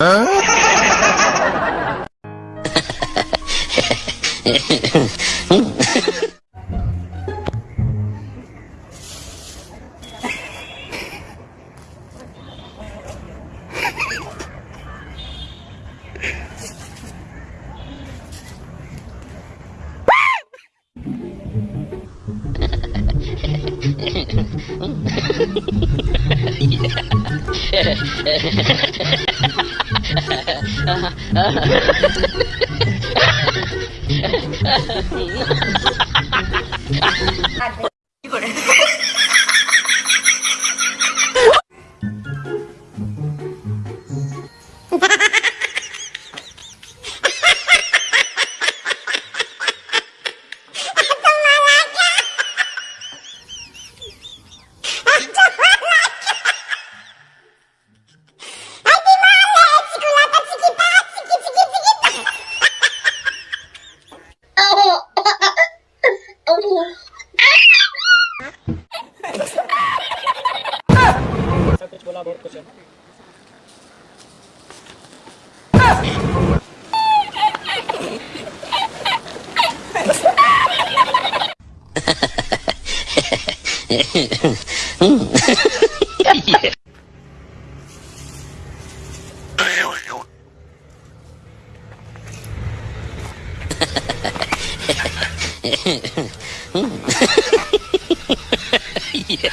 Huh? Ha ha ha! कुछ बोला बहुत कुछ है yeah.